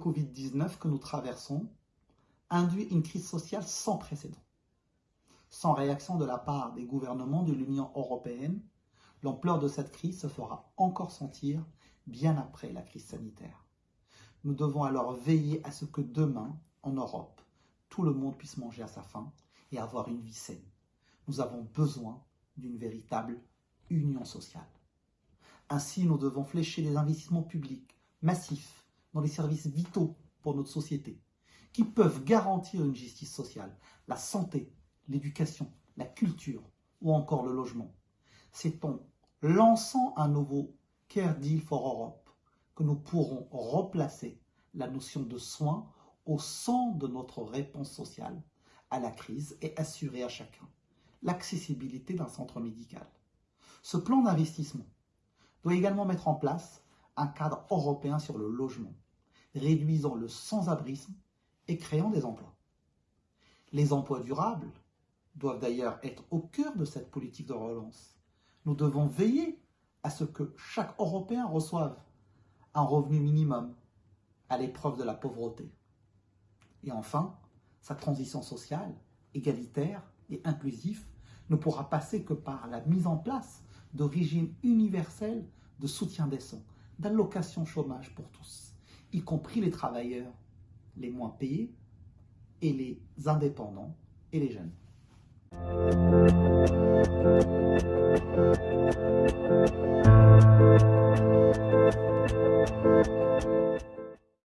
Covid-19 que nous traversons induit une crise sociale sans précédent. Sans réaction de la part des gouvernements de l'Union européenne, l'ampleur de cette crise se fera encore sentir bien après la crise sanitaire. Nous devons alors veiller à ce que demain, en Europe, tout le monde puisse manger à sa faim et avoir une vie saine. Nous avons besoin d'une véritable union sociale. Ainsi, nous devons flécher des investissements publics massifs dans les services vitaux pour notre société, qui peuvent garantir une justice sociale, la santé, l'éducation, la culture ou encore le logement. C'est en lançant un nouveau Care Deal for Europe que nous pourrons replacer la notion de soins au centre de notre réponse sociale à la crise et assurer à chacun l'accessibilité d'un centre médical. Ce plan d'investissement doit également mettre en place un cadre européen sur le logement, réduisant le sans-abrisme et créant des emplois. Les emplois durables doivent d'ailleurs être au cœur de cette politique de relance. Nous devons veiller à ce que chaque Européen reçoive un revenu minimum à l'épreuve de la pauvreté. Et enfin, sa transition sociale, égalitaire et inclusif ne pourra passer que par la mise en place de régimes universels de soutien décent, d'allocation chômage pour tous, y compris les travailleurs les moins payés et les indépendants et les jeunes.